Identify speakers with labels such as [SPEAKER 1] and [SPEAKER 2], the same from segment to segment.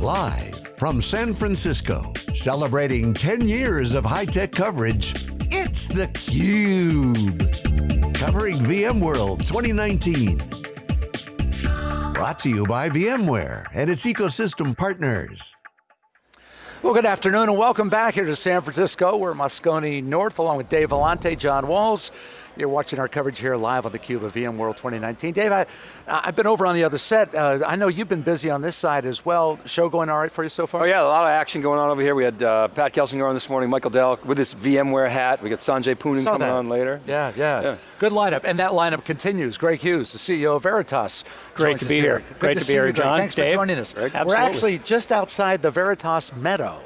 [SPEAKER 1] Live from San Francisco, celebrating 10 years of high-tech coverage, it's theCUBE. Covering VMworld 2019. Brought to you by VMware and its ecosystem partners.
[SPEAKER 2] Well, good afternoon and welcome back here to San Francisco. We're Moscone North along with Dave Vellante, John Walls. You're watching our coverage here live on theCUBE of VMworld 2019. Dave, I, I've been over on the other set. Uh, I know you've been busy on this side as well. Show going all right for you so far?
[SPEAKER 3] Oh yeah, a lot of action going on over here. We had uh, Pat Gelsinger on this morning, Michael Dell with his VMware hat. We got Sanjay Poonen coming
[SPEAKER 2] that.
[SPEAKER 3] on later.
[SPEAKER 2] Yeah, yeah, yeah, Good lineup, and that lineup continues. Greg Hughes, the CEO of Veritas.
[SPEAKER 4] Great to be here. here.
[SPEAKER 2] Great
[SPEAKER 4] to,
[SPEAKER 2] to
[SPEAKER 4] be here, John.
[SPEAKER 2] Thanks
[SPEAKER 4] Dave.
[SPEAKER 2] for joining us. We're actually just outside the Veritas Meadow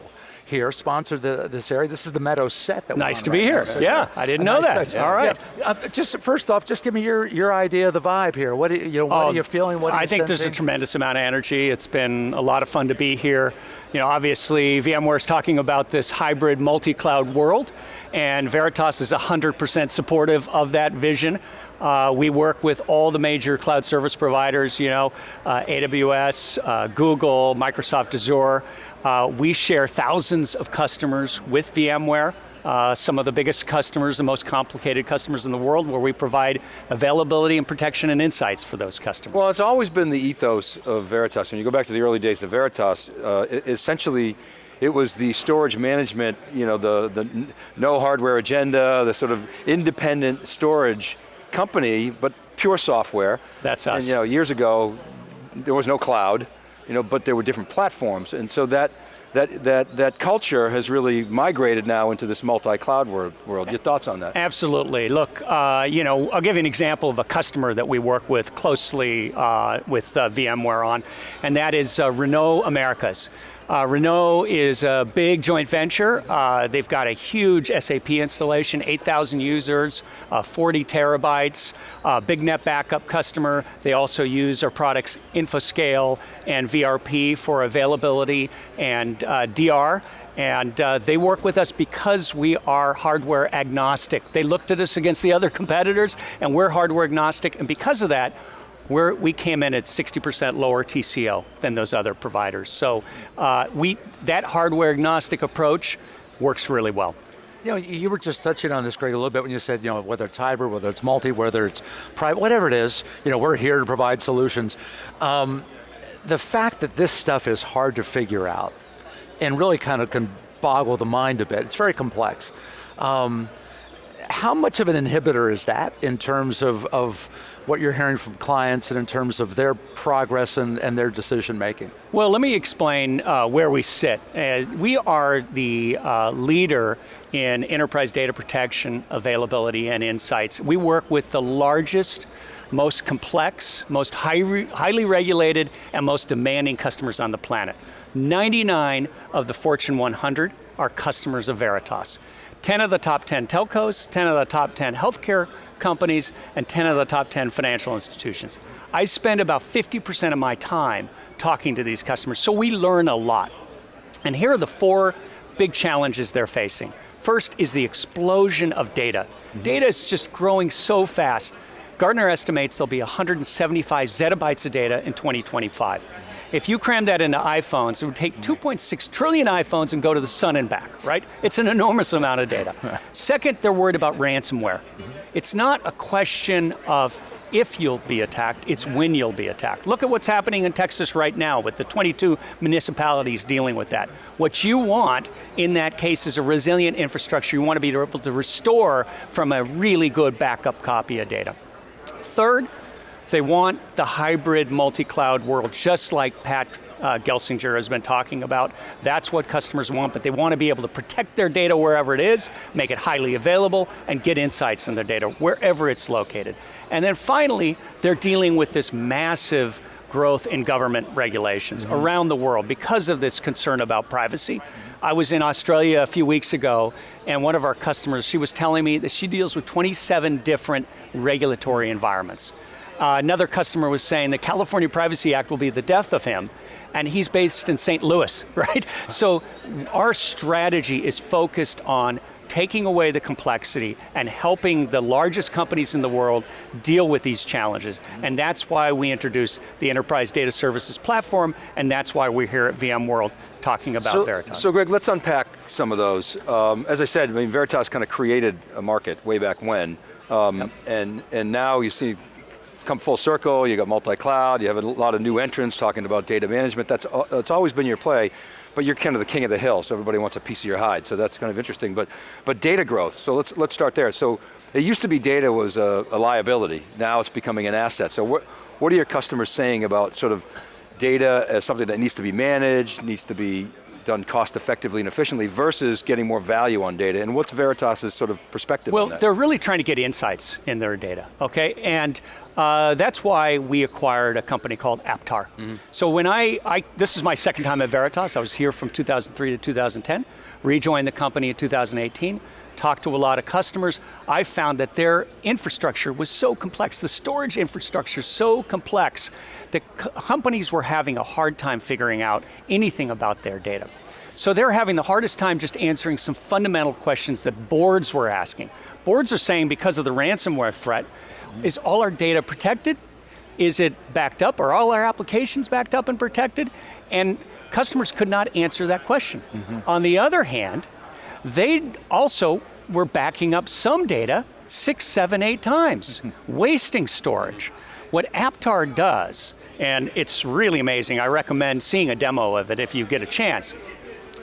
[SPEAKER 2] here, sponsored the, this area. This is the Meadow set that
[SPEAKER 4] Nice to
[SPEAKER 2] right
[SPEAKER 4] be here.
[SPEAKER 2] So
[SPEAKER 4] yeah, I didn't know
[SPEAKER 2] nice
[SPEAKER 4] that. All right.
[SPEAKER 2] Yeah. Uh, just first off, just give me your, your idea of the vibe here. What, you know, what
[SPEAKER 4] oh,
[SPEAKER 2] are you feeling? What
[SPEAKER 4] I think
[SPEAKER 2] sensing?
[SPEAKER 4] there's a tremendous amount of energy. It's been a lot of fun to be here. You know, obviously VMware is talking about this hybrid multi-cloud world and Veritas is 100% supportive of that vision. Uh, we work with all the major cloud service providers, you know, uh, AWS, uh, Google, Microsoft Azure. Uh, we share thousands of customers with VMware. Uh, some of the biggest customers, the most complicated customers in the world, where we provide availability and protection and insights for those customers.
[SPEAKER 3] Well, it's always been the ethos of Veritas. When you go back to the early days of Veritas, uh, essentially, it was the storage management, you know, the, the no hardware agenda, the sort of independent storage company, but pure software.
[SPEAKER 4] That's us.
[SPEAKER 3] And you know, years ago, there was no cloud, you know, but there were different platforms, and so that that, that, that culture has really migrated now into this multi-cloud world, world. Your thoughts on that?
[SPEAKER 4] Absolutely, look, uh, you know, I'll give you an example of a customer that we work with closely uh, with uh, VMware on, and that is uh, Renault Americas. Uh, Renault is a big joint venture. Uh, they've got a huge SAP installation, 8,000 users, uh, 40 terabytes, uh, big NetBackup customer. They also use our products InfoScale and VRP for availability and uh, DR and uh, they work with us because we are hardware agnostic. They looked at us against the other competitors and we're hardware agnostic and because of that, we're, we came in at 60% lower TCO than those other providers. So uh, we, that hardware agnostic approach works really well.
[SPEAKER 2] You know, you were just touching on this, Greg, a little bit when you said, you know, whether it's hybrid, whether it's multi, whether it's private, whatever it is, you know, we're here to provide solutions. Um, the fact that this stuff is hard to figure out and really kind of can boggle the mind a bit, it's very complex. Um, how much of an inhibitor is that in terms of, of what you're hearing from clients and in terms of their progress and, and their decision making?
[SPEAKER 4] Well, let me explain uh, where we sit. Uh, we are the uh, leader in enterprise data protection, availability, and insights. We work with the largest, most complex, most high highly regulated, and most demanding customers on the planet. 99 of the Fortune 100 are customers of Veritas. 10 of the top 10 telcos, 10 of the top 10 healthcare companies, and 10 of the top 10 financial institutions. I spend about 50% of my time talking to these customers, so we learn a lot. And here are the four big challenges they're facing. First is the explosion of data. Mm -hmm. Data is just growing so fast. Gartner estimates there'll be 175 zettabytes of data in 2025. If you cram that into iPhones, it would take 2.6 trillion iPhones and go to the sun and back, right? It's an enormous amount of data. Second, they're worried about ransomware. It's not a question of if you'll be attacked, it's when you'll be attacked. Look at what's happening in Texas right now with the 22 municipalities dealing with that. What you want in that case is a resilient infrastructure. You want to be able to restore from a really good backup copy of data. Third, they want the hybrid multi-cloud world, just like Pat uh, Gelsinger has been talking about. That's what customers want, but they want to be able to protect their data wherever it is, make it highly available, and get insights in their data wherever it's located. And then finally, they're dealing with this massive growth in government regulations mm -hmm. around the world because of this concern about privacy. I was in Australia a few weeks ago, and one of our customers, she was telling me that she deals with 27 different regulatory environments. Uh, another customer was saying the California Privacy Act will be the death of him, and he's based in St. Louis, right? So our strategy is focused on taking away the complexity and helping the largest companies in the world deal with these challenges. And that's why we introduced the Enterprise Data Services Platform, and that's why we're here at VMworld talking about
[SPEAKER 3] so,
[SPEAKER 4] Veritas.
[SPEAKER 3] So Greg, let's unpack some of those. Um, as I said, I mean, Veritas kind of created a market way back when, um, yep. and, and now you see come full circle, you got multi-cloud, you have a lot of new entrants talking about data management, that's, that's always been your play, but you're kind of the king of the hill, so everybody wants a piece of your hide, so that's kind of interesting. But, but data growth, so let's, let's start there. So it used to be data was a, a liability, now it's becoming an asset. So what, what are your customers saying about sort of data as something that needs to be managed, needs to be done cost effectively and efficiently versus getting more value on data, and what's Veritas' sort of perspective
[SPEAKER 4] well, they're really trying to get insights in their data, okay? And uh, that's why we acquired a company called APTARE. Mm -hmm. So when I, I, this is my second time at Veritas, I was here from 2003 to 2010, rejoined the company in 2018, talked to a lot of customers, I found that their infrastructure was so complex, the storage infrastructure so complex, that companies were having a hard time figuring out anything about their data. So they're having the hardest time just answering some fundamental questions that boards were asking. Boards are saying because of the ransomware threat, is all our data protected? Is it backed up? Are all our applications backed up and protected? And customers could not answer that question. Mm -hmm. On the other hand, they also were backing up some data six, seven, eight times, wasting storage. What APTARE does, and it's really amazing, I recommend seeing a demo of it if you get a chance.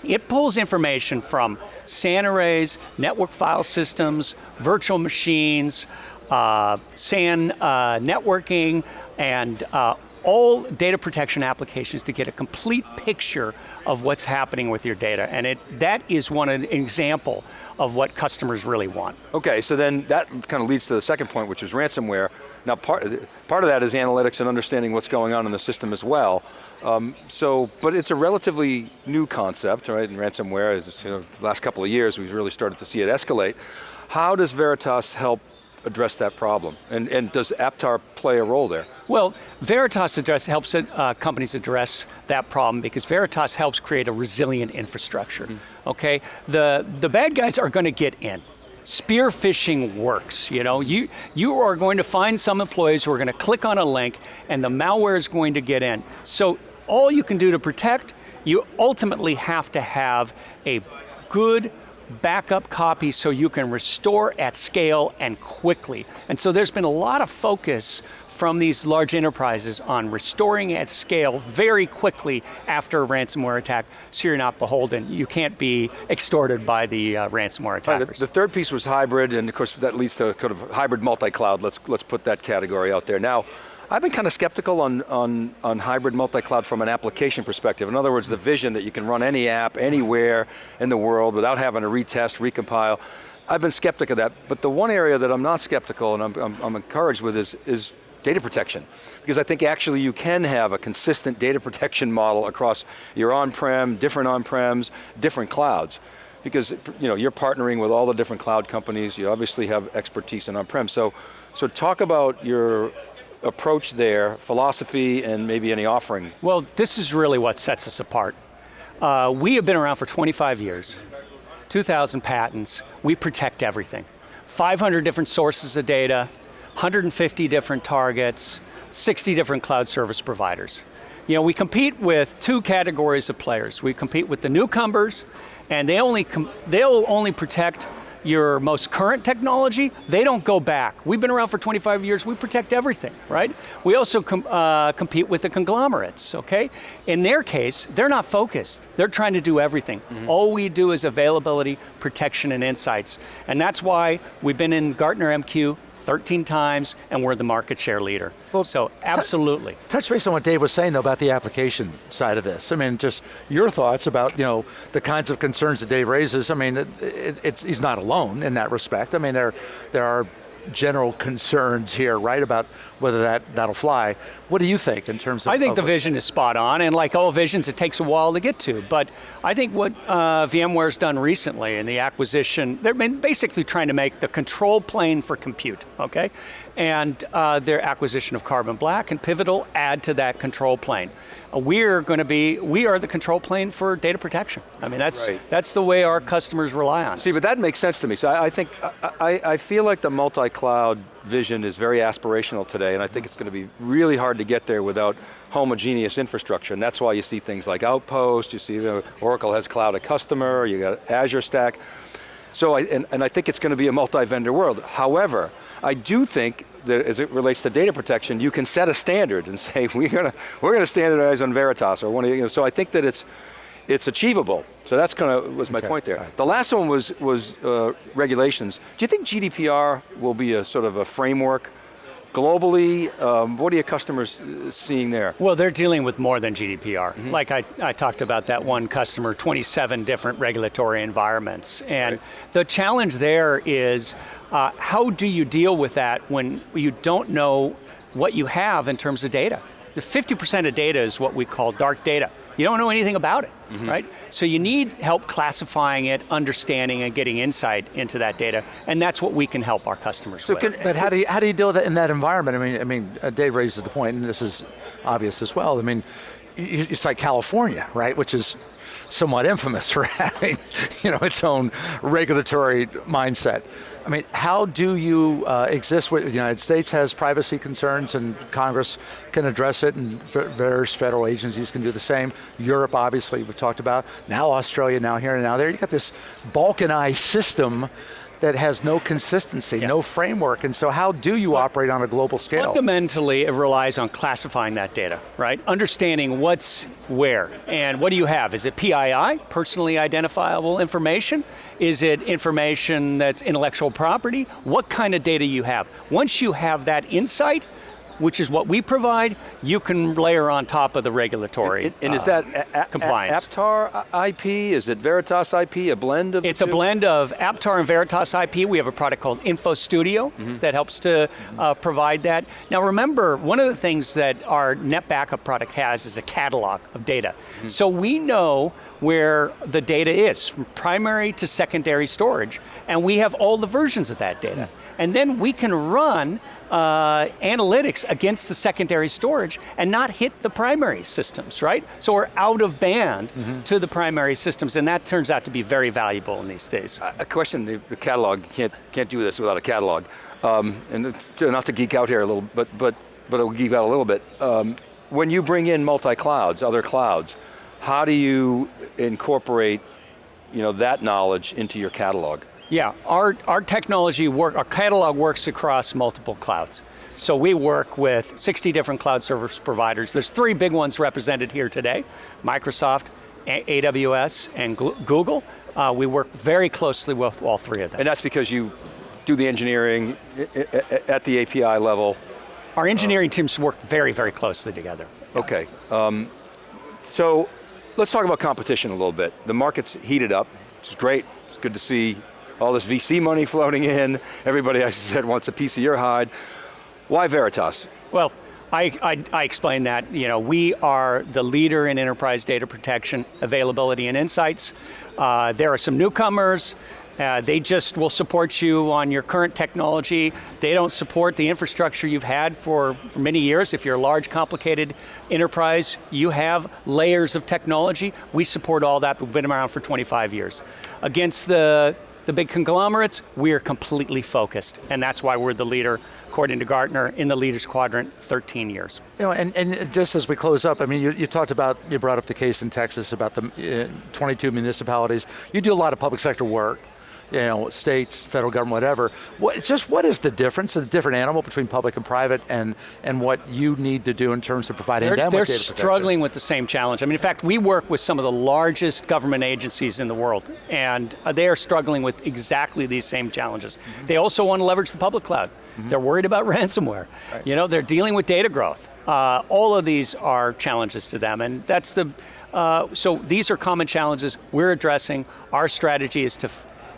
[SPEAKER 4] It pulls information from SAN arrays, network file systems, virtual machines, uh, SAN uh, networking, and uh, all data protection applications to get a complete picture of what's happening with your data. And it, that is one an example of what customers really want.
[SPEAKER 3] Okay, so then that kind of leads to the second point, which is ransomware. Now part, part of that is analytics and understanding what's going on in the system as well. Um, so, but it's a relatively new concept, right? And ransomware is, you know, the last couple of years we've really started to see it escalate. How does Veritas help address that problem? And, and does APTARE play a role there?
[SPEAKER 4] Well, Veritas address, helps uh, companies address that problem because Veritas helps create a resilient infrastructure, mm -hmm. okay? The, the bad guys are going to get in. Spear phishing works, you know? You, you are going to find some employees who are going to click on a link and the malware is going to get in. So all you can do to protect, you ultimately have to have a good backup copy so you can restore at scale and quickly. And so there's been a lot of focus from these large enterprises on restoring at scale very quickly after a ransomware attack, so you're not beholden. You can't be extorted by the uh, ransomware attackers.
[SPEAKER 3] Right, the, the, third piece was hybrid, and of course that leads to kind of hybrid multi-cloud. Let's, let's put that category out there. Now, I've been kind of skeptical on, on, on hybrid multi-cloud from an application perspective. In other words, the vision that you can run any app anywhere in the world without having to retest, recompile. I've been skeptical of that, but the one area that I'm not skeptical and I'm, I'm, I'm encouraged with is, is data protection. Because I think actually you can have a consistent data protection model across your on-prem, different on-prems, different clouds. Because you know, you're partnering with all the different cloud companies, you obviously have expertise in on-prem. So, so talk about your approach there, philosophy, and maybe any offering?
[SPEAKER 4] Well, this is really what sets us apart. Uh, we have been around for 25 years, 2,000 patents, we protect everything. 500 different sources of data, 150 different targets, 60 different cloud service providers. You know, we compete with two categories of players. We compete with the newcomers, and they only they'll only protect your most current technology, they don't go back. We've been around for 25 years, we protect everything, right? We also com uh, compete with the conglomerates, okay? In their case, they're not focused. They're trying to do everything. Mm -hmm. All we do is availability, protection, and insights. And that's why we've been in Gartner MQ 13 times, and we're the market share leader. Well, so absolutely.
[SPEAKER 2] Touch base on what Dave was saying though about the application side of this. I mean, just your thoughts about you know the kinds of concerns that Dave raises. I mean, it, it, he's not alone in that respect. I mean, there, there are general concerns here, right, about whether that, that'll fly. What do you think in terms of-
[SPEAKER 4] I think
[SPEAKER 2] of
[SPEAKER 4] the vision is spot on, and like all visions, it takes a while to get to, but I think what uh, VMware's done recently in the acquisition, they're basically trying to make the control plane for compute, okay? And uh, their acquisition of Carbon Black and Pivotal add to that control plane. Uh, we're going to be, we are the control plane for data protection. I mean, that's,
[SPEAKER 3] Right.
[SPEAKER 4] that's the way our customers rely on us.
[SPEAKER 3] See, but that makes sense to me. So I, I think, I, I, feel like the multi-cloud vision is very aspirational today, and I think it's going to be really hard to get there without homogeneous infrastructure, and that's why you see things like Outpost, you see you know, Oracle has Cloud at Customer, you got Azure Stack. So, I, and, and I think it's going to be a multi-vendor world. However, I do think that as it relates to data protection, you can set a standard and say, we're going to, we're going to standardize on Veritas, or one of you know, so I think that it's, it's achievable. So that's kind of, was my
[SPEAKER 2] Okay,
[SPEAKER 3] point there.
[SPEAKER 2] right.
[SPEAKER 3] The last one was, was uh, regulations. Do you think GDPR will be a sort of a framework globally? Um, what are your customers uh, seeing there?
[SPEAKER 4] Well, they're dealing with more than GDPR. Like I, I talked about that one customer, 27 different regulatory environments. And the challenge there is uh, how do you deal with that when you don't know what you have in terms of data? The 50% of data is what we call dark data. You don't know anything about it, right? So you need help classifying it, understanding and getting insight into that data, and that's what we can help our customers with.
[SPEAKER 2] But how do you, how do you deal with it in that environment? I mean, I mean, uh, Dave raises the point, and this is obvious as well. I mean, y- y- it's like California, right, which is somewhat infamous for having, you know, its own regulatory mindset. I mean, how do you uh, exist with the United States has privacy concerns and Congress can address it and various federal agencies can do the same. Europe, obviously, we've talked about. Now Australia, now here and now there. You got this balkanized system that has no consistency,
[SPEAKER 4] Yeah.
[SPEAKER 2] no framework, and so how do you operate on a global scale?
[SPEAKER 4] Fundamentally, it relies on classifying that data, right? Understanding what's where, and what do you have? Is it PII, personally identifiable information? Is it information that's intellectual property? What kind of data you have? Once you have that insight, which is what we provide, you can layer on top of the regulatory
[SPEAKER 3] And, and is
[SPEAKER 4] uh,
[SPEAKER 3] that a- a-
[SPEAKER 4] compliance.
[SPEAKER 3] APTARE IP? Is it Veritas IP? A blend of
[SPEAKER 4] It's a blend of APTARE and Veritas IP. We have a product called Info Studio that helps to uh, provide that. Now remember, one of the things that our NetBackup product has is a catalog of data. So we know where the data is, from primary to secondary storage, and we have all the versions of that data. And then we can run uh, analytics against the secondary storage and not hit the primary systems, right? So we're out of band to the primary systems, and that turns out to be very valuable in these days.
[SPEAKER 3] A question, the, catalog, you can't, can't do this without a catalog. Um, and to- not to geek out here a little, but, but, but I'll geek out a little bit. Um, when you bring in multi-clouds, other clouds, how do you incorporate you know, that knowledge into your catalog?
[SPEAKER 4] Yeah, our, our technology work, our catalog works across multiple clouds. So we work with 60 different cloud service providers. There's three big ones represented here today, Microsoft, A- AWS, and Google. Uh, we work very closely with all three of them.
[SPEAKER 3] And that's because you do the engineering i- i- i- at the API level.
[SPEAKER 4] Our engineering teams work very, very closely together.
[SPEAKER 3] Okay. Um, so let's talk about competition a little bit. The market's heated up, which is great. It's good to see all this VC money floating in. Everybody, I said, wants a piece of your hide. Why Veritas?
[SPEAKER 4] Well, I, I, I explained that. You know, we are the leader in enterprise data protection, availability, and insights. Uh, there are some newcomers. Uh, they just will support you on your current technology. They don't support the infrastructure you've had for, many years. If you're a large, complicated enterprise, you have layers of technology. We support all that. We've been around for 25 years. Against the the big conglomerates, we are completely focused, and that's why we're the leader, according to Gartner, in the leaders quadrant, 13 years.
[SPEAKER 2] You know, and, and just as we close up, I mean, you, you talked about, you brought up the case in Texas about the uh, 22 municipalities. You do a lot of public sector work, you know, states, federal government, whatever. What, just what is the difference, the different animal between public and private, and and what you need to do in terms of providing
[SPEAKER 4] They're,
[SPEAKER 2] them
[SPEAKER 4] they're
[SPEAKER 2] with
[SPEAKER 4] struggling with the same challenge. I mean, in fact, we work with some of the largest government agencies in the world, and uh, they are struggling with exactly these same challenges.
[SPEAKER 2] Mm-hmm.
[SPEAKER 4] They also want to leverage the public cloud. They're worried about ransomware. You know, they're dealing with data growth. Uh, all of these are challenges to them, and that's the. Uh, so these are common challenges we're addressing. Our strategy is to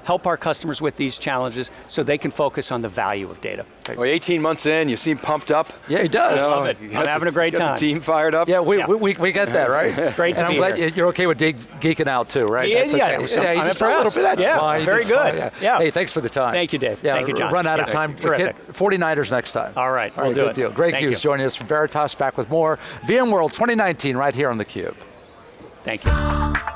[SPEAKER 4] help our customers with these challenges so they can focus on the value of data.
[SPEAKER 3] Well, 18 months in, you seem pumped up.
[SPEAKER 2] Yeah, he does.
[SPEAKER 3] You know,
[SPEAKER 4] love it. I'm
[SPEAKER 3] got
[SPEAKER 4] having
[SPEAKER 3] the-
[SPEAKER 4] a great time.
[SPEAKER 3] The team fired up.
[SPEAKER 2] Yeah, we,
[SPEAKER 4] Yeah.
[SPEAKER 2] we, we, we get that, right?
[SPEAKER 4] great to
[SPEAKER 2] and I'm
[SPEAKER 4] be
[SPEAKER 2] glad
[SPEAKER 4] here.
[SPEAKER 2] you- you're okay with dig, geeking out too, right?
[SPEAKER 4] Yeah,
[SPEAKER 2] That's
[SPEAKER 4] yeah,
[SPEAKER 2] okay.
[SPEAKER 4] it was
[SPEAKER 2] you
[SPEAKER 4] I'm
[SPEAKER 2] just a little
[SPEAKER 4] impressed.
[SPEAKER 2] bit, that's
[SPEAKER 4] Yeah,
[SPEAKER 2] fine.
[SPEAKER 4] very
[SPEAKER 2] that's fine,
[SPEAKER 4] good. Yeah.
[SPEAKER 2] Hey, thanks for the time.
[SPEAKER 4] Thank you, Dave.
[SPEAKER 2] Yeah,
[SPEAKER 4] Thank you, John.
[SPEAKER 2] Run out of time.
[SPEAKER 4] Terrific.
[SPEAKER 2] 49ers next time.
[SPEAKER 4] All right,
[SPEAKER 2] All
[SPEAKER 4] we'll
[SPEAKER 2] right,
[SPEAKER 4] do
[SPEAKER 2] good
[SPEAKER 4] it.
[SPEAKER 2] deal. Greg
[SPEAKER 4] Thank
[SPEAKER 2] Hughes
[SPEAKER 4] you.
[SPEAKER 2] joining us from Veritas, back with more VMworld 2019 right here on theCUBE.
[SPEAKER 4] Thank you.